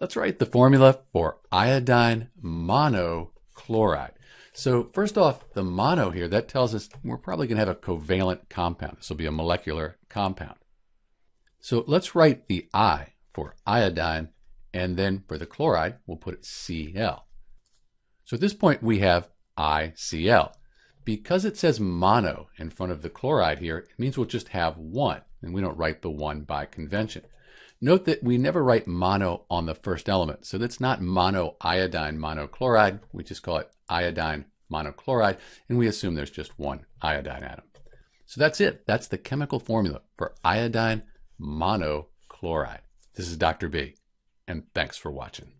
Let's write the formula for iodine monochloride. So first off, the mono here, that tells us we're probably going to have a covalent compound. This will be a molecular compound. So let's write the I for iodine, and then for the chloride, we'll put it Cl. So at this point, we have ICl. Because it says mono in front of the chloride here, it means we'll just have one, and we don't write the one by convention. Note that we never write mono on the first element, so that's not monoiodine monochloride. We just call it iodine monochloride, and we assume there's just one iodine atom. So that's it. That's the chemical formula for iodine monochloride. This is Dr. B, and thanks for watching.